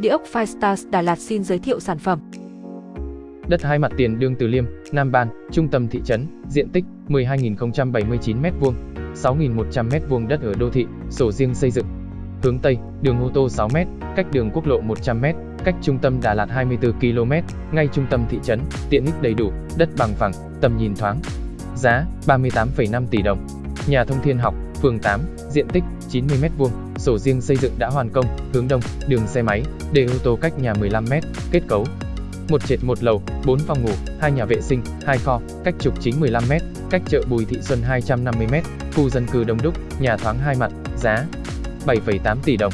Địa ốc Firestars Đà Lạt xin giới thiệu sản phẩm. Đất hai mặt tiền Đương Từ Liêm, Nam Ban, trung tâm thị trấn, diện tích 12.079 m2, 6.100 m2 đất ở đô thị, sổ riêng xây dựng. Hướng Tây, đường ô tô 6 m, cách đường quốc lộ 100 m, cách trung tâm Đà Lạt 24 km, ngay trung tâm thị trấn, tiện ích đầy đủ, đất bằng phẳng, tầm nhìn thoáng. Giá 38,5 tỷ đồng. Nhà thông thiên học, phường 8, diện tích 90 m2, sổ riêng xây dựng đã hoàn công, hướng đông, đường xe máy, để ô tô cách nhà 15 m, kết cấu một trệt một lầu, 4 phòng ngủ, hai nhà vệ sinh, hai kho, cách trục chính 15 m, cách chợ Bùi Thị Xuân 250 m, khu dân cư đông đúc, nhà thoáng hai mặt, giá 7,8 tỷ đồng.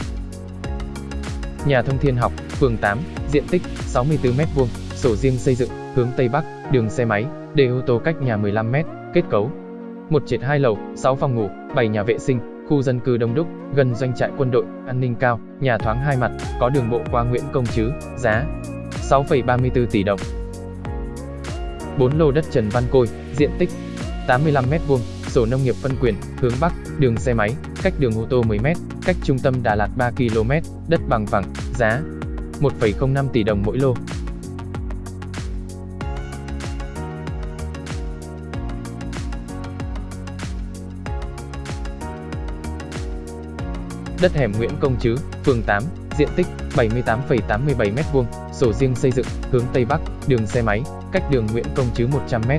Nhà thông thiên học, phường 8, diện tích 64 m2, sổ riêng xây dựng, hướng Tây Bắc, đường xe máy, để ô tô cách nhà 15 m, kết cấu một trệt hai lầu, 6 phòng ngủ, 7 nhà vệ sinh, khu dân cư đông đúc, gần doanh trại quân đội, an ninh cao, nhà thoáng hai mặt, có đường bộ qua Nguyễn Công Trứ, giá 6,34 tỷ đồng. 4 lô đất Trần Văn Côi, diện tích 85 m2, sổ nông nghiệp phân quyền, hướng Bắc, đường xe máy, cách đường ô tô 10 m, cách trung tâm Đà Lạt 3 km, đất bằng phẳng, giá 1,05 tỷ đồng mỗi lô. Đất hẻm Nguyễn Công Trứ, phường 8, diện tích 78,87 m2, sổ riêng xây dựng, hướng Tây Bắc, đường xe máy, cách đường Nguyễn Công Trứ 100 m,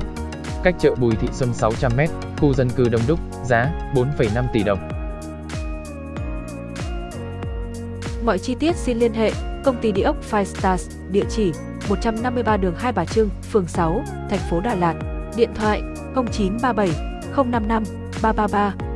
cách chợ Bùi Thị Xuân 600 m, khu dân cư đông đúc, giá 4,5 tỷ đồng. Mọi chi tiết xin liên hệ công ty địa ốc Five Stars, địa chỉ 153 đường Hai Bà Trưng, phường 6, thành phố Đà Lạt, điện thoại 0937 055 333